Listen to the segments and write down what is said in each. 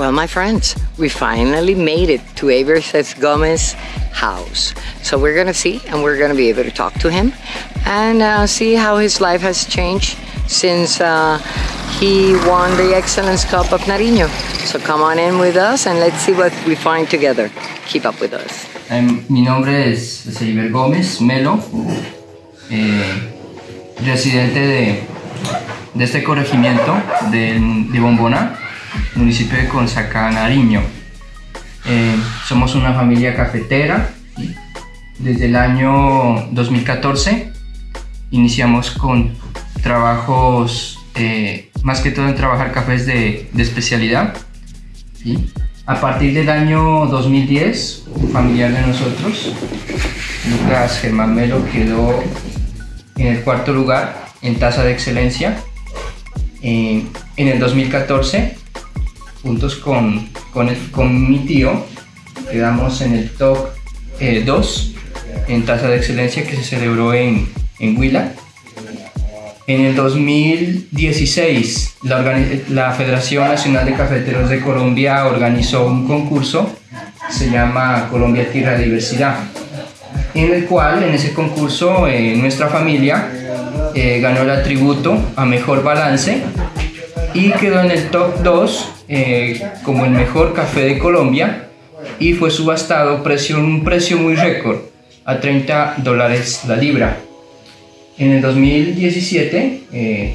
Well, my friends, we finally made it to Averses Gomez house. So we're gonna see and we're gonna be able to talk to him and uh, see how his life has changed since uh, he won the Excellence Cup of Nariño. So come on in with us and let's see what we find together. Keep up with us. Um, mi nombre es Gómez Melo, eh, residente de, de, este corregimiento de, de Bombona, municipio de Consacá, Nariño. Eh, somos una familia cafetera. Desde el año 2014 iniciamos con trabajos, eh, más que todo en trabajar cafés de, especialidad. A partir del año 2010, un familiar de nosotros, Lucas Germán Melo, quedó en el cuarto lugar en tasa de excelencia. Eh, en el 2014, juntos con, con, con, mi tío, quedamos en el top 2 eh, en tasa de excelencia que se celebró en, en Huila. En el 2016, la, la, Federación Nacional de Cafeteros de Colombia organizó un concurso, se llama Colombia Tierra Diversidad, en el cual, en ese concurso, eh, nuestra familia eh, ganó el atributo a Mejor Balance y quedó en el top 2 eh, como el mejor café de Colombia y fue subastado precio, un precio muy récord, a 30 dólares la libra. En el 2017, eh,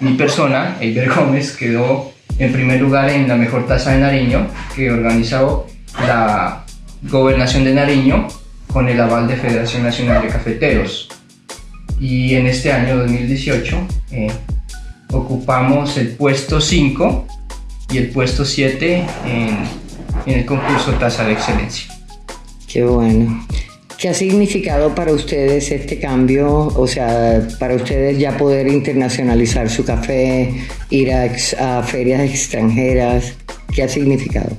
mi persona, Eiber Gómez, quedó en primer lugar en la mejor tasa de Nariño que organizó la Gobernación de Nariño con el aval de Federación Nacional de Cafeteros. Y en este año 2018 eh, ocupamos el puesto 5 y el puesto 7 en, en el concurso Tasa de Excelencia. Qué bueno. ¿Qué ha significado para ustedes este cambio? O sea, para ustedes ya poder internacionalizar su café, ir a, ferias extranjeras, ¿qué ha significado?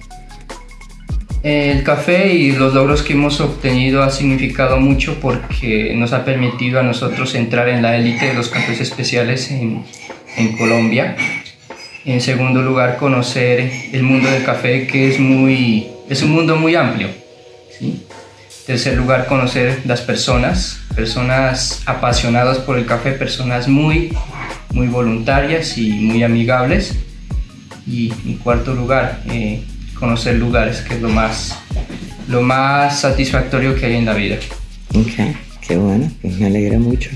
El café y los logros que hemos obtenido ha significado mucho porque nos ha permitido a nosotros entrar en la élite de los cafés especiales en, en Colombia. En segundo lugar, conocer el mundo del café que es, muy, es un mundo muy amplio. ¿sí? tercer lugar, conocer las personas, personas apasionadas por el café, personas muy, muy voluntarias y muy amigables. Y en cuarto lugar, eh, conocer lugares, que es lo más, lo más satisfactorio que hay en la vida. Ok, qué bueno, pues me alegra mucho.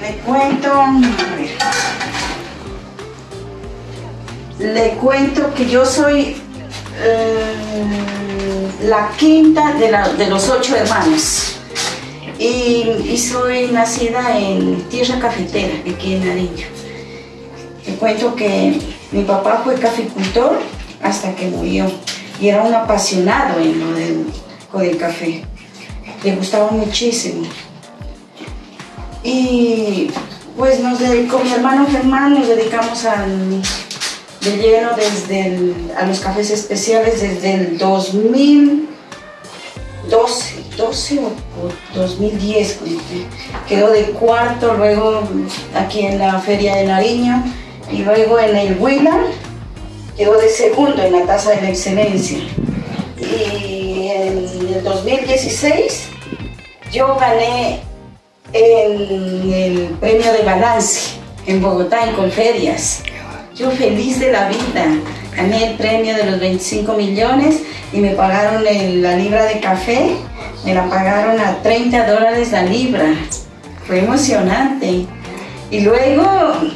Le cuento, le cuento que yo soy eh, la quinta de, los ocho hermanos y, soy nacida en tierra cafetera, aquí en Nariño. Le cuento que mi papá fue caficultor hasta que murió y era un apasionado en lo del, con el café. Le gustaba muchísimo. Y pues nos dedicó, mi hermano Germán, nos dedicamos al, de lleno desde a los cafés especiales desde el 2012 2012 o 2010, quedó de cuarto, luego aquí en la Feria de Nariño y luego en el Huila quedó de segundo en la tasa de la excelencia. Y en el 2016 yo gané en el premio de balance en Bogotá, en Colferias. Yo feliz de la vida, gané el premio de los 25 millones y me pagaron la libra de café, me la pagaron a 30 dólares la libra. Fue emocionante. Y luego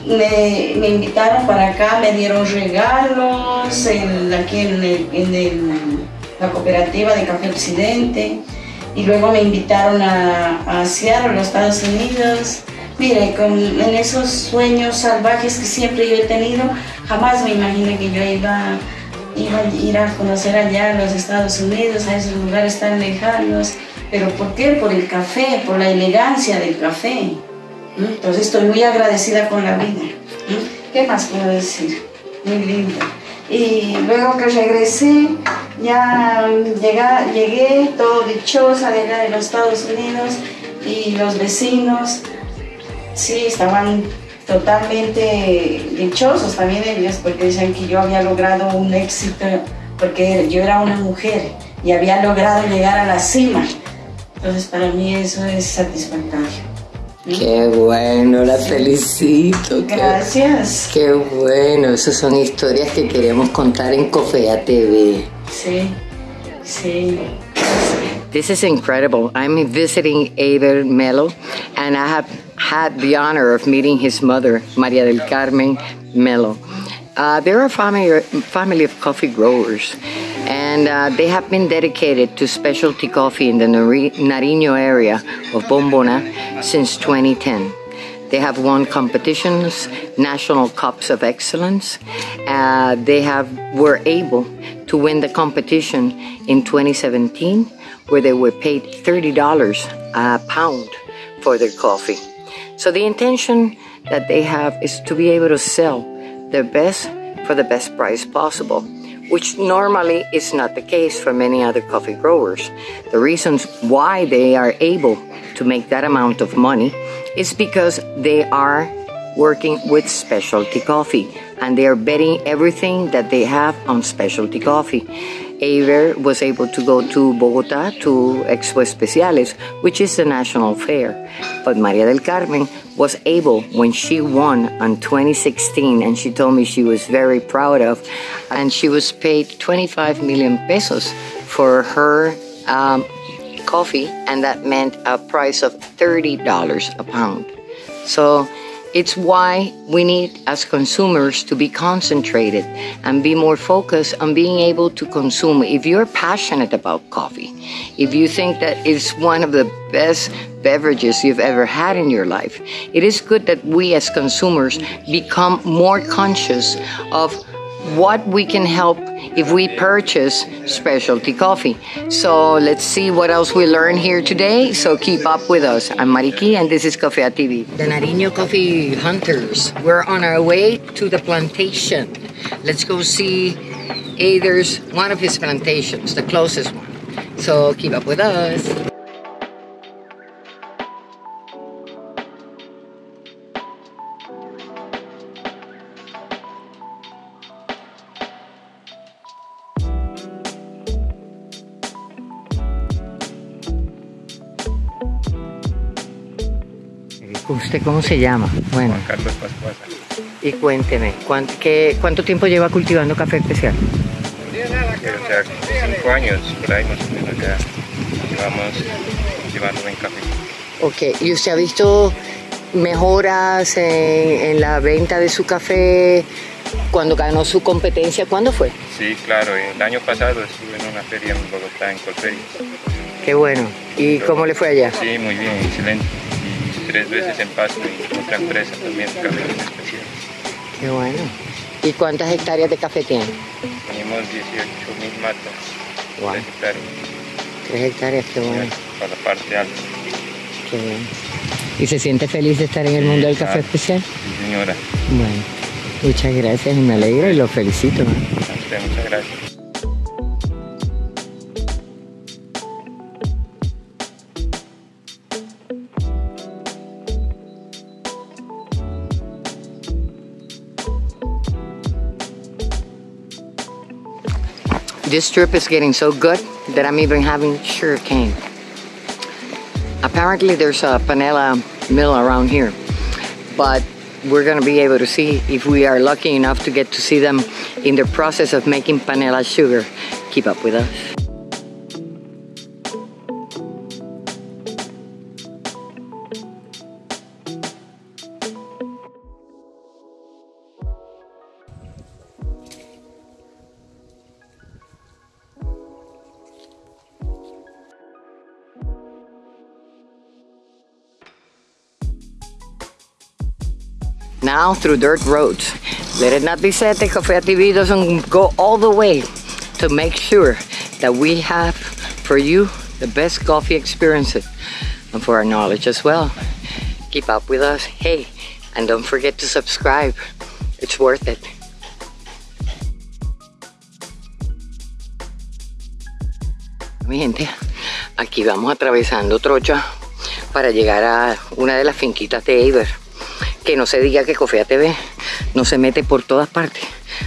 me, invitaron para acá, me dieron regalos aquí en, la cooperativa de Café Occidente. Y luego me invitaron a, a Seattle, los Estados Unidos. Mire, con, en esos sueños salvajes que siempre yo he tenido, jamás me imaginé que yo iba, iba a ir a conocer allá los Estados Unidos, a esos lugares tan lejanos. ¿Pero por qué? Por el café, por la elegancia del café. Entonces estoy muy agradecida con la vida. ¿Qué más puedo decir? Muy linda. Y luego que regresé, ya llegué, llegué todo dichosa de allá de los Estados Unidos y los vecinos, sí, estaban totalmente dichosos también ellos porque dicen que yo había logrado un éxito porque yo era una mujer y había logrado llegar a la cima. Entonces para mí eso es satisfactorio. Qué bueno, la felicito. Gracias. Qué, bueno, esas son historias que queremos contar en Cofea TV. Sí, sí. This is incredible. I'm visiting Eider Melo, and I have had the honor of meeting his mother, Maria del Carmen Melo. Uh, they're a family, family of coffee growers, and uh, they have been dedicated to specialty coffee in the Nariño area of Bombona since 2010. They have won competitions, national cups of excellence. Uh, they have were able to win the competition in 2017, where they were paid $30 a pound for their coffee. So the intention that they have is to be able to sell their best for the best price possible, which normally is not the case for many other coffee growers. The reasons why they are able to make that amount of money is because they are working with specialty coffee and they are betting everything that they have on specialty coffee. Aver was able to go to Bogota to Expo Especiales, which is the national fair. But Maria del Carmen was able when she won on 2016, and she told me she was very proud of, and she was paid 25 million pesos for her um, coffee, and that meant a price of $30 a pound. So it's why we need, as consumers, to be concentrated and be more focused on being able to consume. If you're passionate about coffee, if you think that it's one of the best beverages you've ever had in your life, it is good that we as consumers become more conscious of what we can help if we purchase specialty coffee. So let's see what else we learn here today. So keep up with us. I'm Mariki and this is Coffee TV. The Nariño Coffee Hunters. We're on our way to the plantation. Let's go see Ader's one of his plantations, the closest one. So keep up with us. ¿Usted cómo se llama? Bueno. Juan Carlos Pascuasa. Y cuénteme, ¿cuánto, qué, ¿cuánto tiempo lleva cultivando café especial? O sea, cinco años, por ahí más o menos ya llevamos cultivando buen café. Ok, ¿y usted ha visto mejoras en, en, la venta de su café cuando ganó su competencia? ¿Cuándo fue? Sí, claro, el año pasado estuve en una feria en Bogotá, en Colferia. Qué bueno. ¿Y cómo le fue allá? Sí, muy bien, excelente tres veces en Pasto y otra empresa también, café especial. Qué bueno. ¿Y cuántas hectáreas de café tiene? Tenemos 18 mil matas. Wow. Tres hectáreas. Tres hectáreas, qué bueno. Para la parte alta. Qué bueno. ¿Y se siente feliz de estar en el mundo del café especial? Sí, señora. Bueno, muchas gracias y me alegro y lo felicito. ¿no? muchas gracias. This trip is getting so good that I'm even having sugar cane. Apparently there's a panela mill around here, but we're gonna be able to see if we are lucky enough to get to see them in the process of making panela sugar. Keep up with us. Now through dirt roads. Let it not be said that Cafe TV doesn't go all the way to make sure that we have for you the best coffee experiences and for our knowledge as well. Keep up with us. Hey, and don't forget to subscribe. It's worth it. Mi gente, aquí vamos atravesando Trocha para llegar a una de las finquitas de Eiber. Que no se diga que Cofea TV no se mete por todas partes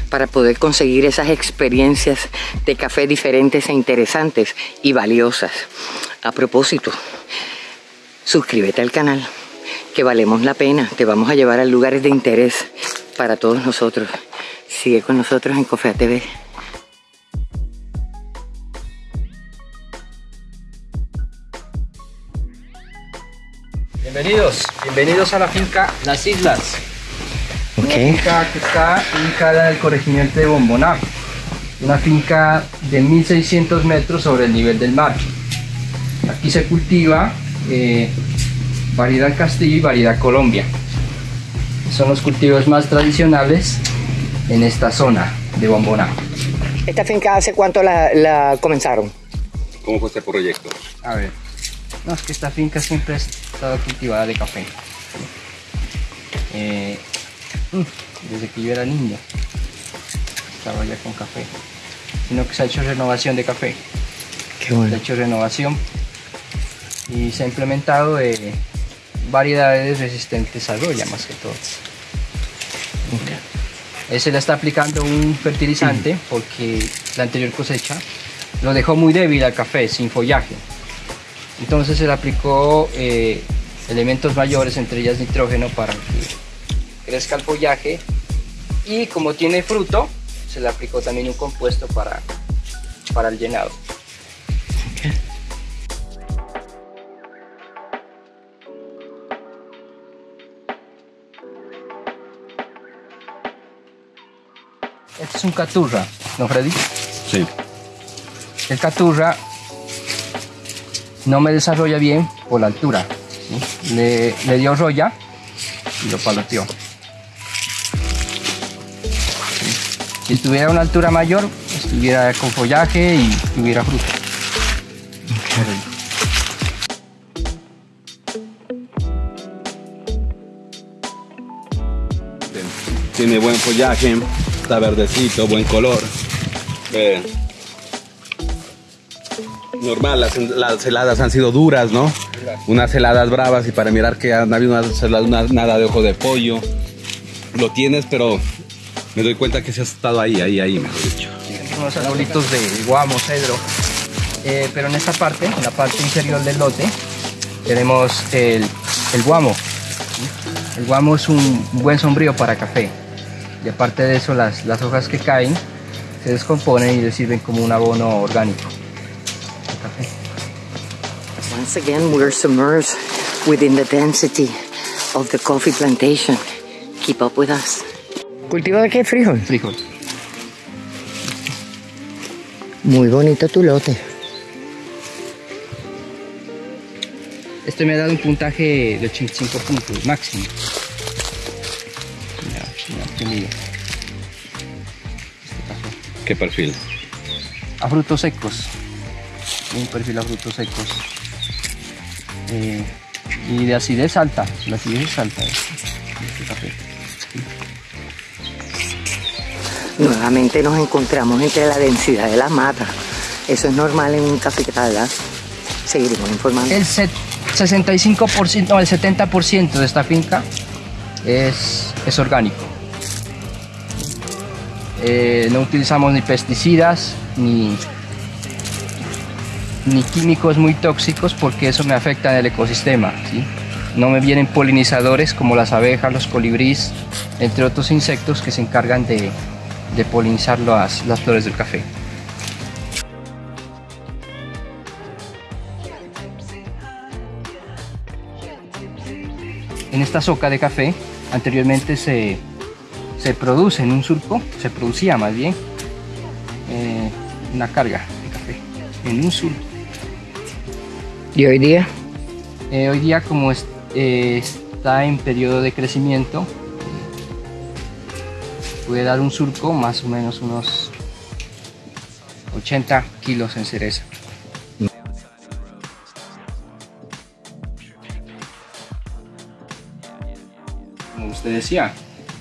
para poder conseguir esas experiencias de café diferentes e interesantes y valiosas. A propósito, suscríbete al canal, que valemos la pena. Te vamos a llevar a lugares de interés para todos nosotros. Sigue con nosotros en Cofea TV. Bienvenidos, bienvenidos a la finca Las Islas. Una finca que está ubicada en el corregimiento de Bomboná. Una finca de 1600 metros sobre el nivel del mar. Aquí se cultiva eh, variedad Castillo y variedad Colombia. Son los cultivos más tradicionales en esta zona de Bomboná. ¿Esta finca hace cuánto la, la comenzaron? ¿Cómo fue este proyecto? A ver, no, es que esta finca siempre ha estado cultivada de café. Eh, mm, desde que yo era niño, estaba ya con café. Sino que se ha hecho renovación de café. Qué Se ha bueno. hecho renovación y se ha implementado eh, variedades resistentes a roya más que todo. Eh, Se le está aplicando un fertilizante porque la anterior cosecha lo dejó muy débil al café, sin follaje. Entonces se le aplicó eh, elementos mayores, entre ellas nitrógeno, para que crezca el follaje. Y como tiene fruto, se le aplicó también un compuesto para, para el llenado. Este es un caturra, ¿no, Freddy? Sí. El caturra no me desarrolla bien por la altura. Le, dio roya y lo paloteó. ¿Sí? Si estuviera a una altura mayor, estuviera con follaje y tuviera fruto. Tiene buen follaje, está verdecito, buen color. Normal, las, heladas han sido duras, ¿no? Unas heladas bravas y para mirar que han habido heladas, una- nada de ojo de pollo. Lo tienes, pero me doy cuenta que se ha estado ahí, ahí, ahí, mejor dicho. unos arbolitos de guamo, cedro. Eh, pero en esta parte, en la parte inferior del lote, tenemos el, guamo. El guamo es un buen sombrío para café. Y aparte de eso, las, las hojas que caen se descomponen y le sirven como un abono orgánico. Once again, we're submerged within the density of the coffee plantation. Keep up with us. ¿Cultivo de qué frijol? Frijol. Muy bonito tu lote. Este me ha dado un puntaje de 85 puntos máximo. Mira, mira, qué lindo. Este. ¿Qué perfil? a frutos secos. Un perfil a frutos secos. Eh, y de acidez alta. La acidez es alta. Este café. Nuevamente nos encontramos entre la densidad de las matas. Eso es normal en un cafetal, ¿verdad? Seguiremos informando. El set- 65%, no, el 70% de esta finca es, es orgánico. Eh, no utilizamos ni pesticidas, ni, ni químicos muy tóxicos porque eso me afecta en el ecosistema. No me vienen polinizadores como las abejas, los colibríes, entre otros insectos que se encargan de, polinizar las, las flores del café. En esta soca de café anteriormente se, se produce en un surco, se producía más bien eh, una carga de café en un surco. ¿Y hoy día? Eh, hoy día como es- eh, está en periodo de crecimiento, puede dar un surco más o menos unos 80 kilos en cereza. Como usted decía,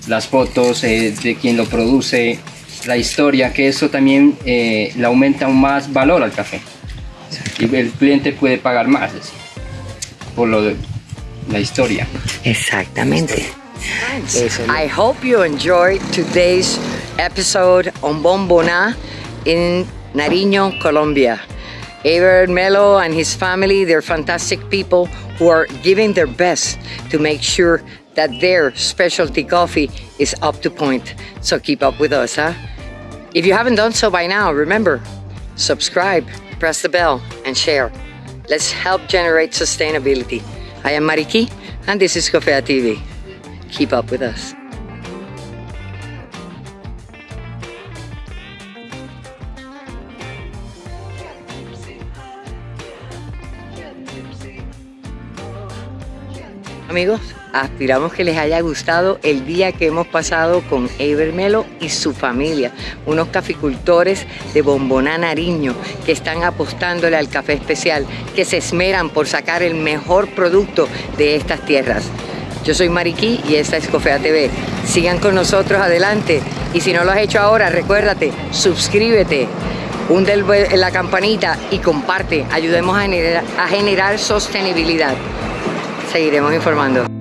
las fotos eh, de quien lo produce, la historia, que eso también eh, le aumenta aún más valor al café. Y el cliente puede pagar más es decir, por lo de la historia. Exactamente. I hope you enjoyed today's episode on Bombona in Nariño, Colombia. Ever Melo and his family, they're fantastic people who are giving their best to make sure that their specialty coffee is up to point. So keep up with us, huh? If you haven't done so by now, remember, subscribe, press the bell, and share. Let's help generate sustainability. I am Mariki, and this is Cofea TV. Keep up with us. Amigos, aspiramos que les haya gustado el día que hemos pasado con Eber Melo y su familia, unos caficultores de Bomboná Nariño que están apostándole al café especial, que se esmeran por sacar el mejor producto de estas tierras. Yo soy Mariquí y esta es Cofea TV. Sigan con nosotros adelante y si no lo has hecho ahora, recuérdate, suscríbete, hunde la campanita y comparte. Ayudemos a generar sostenibilidad. Seguiremos informando.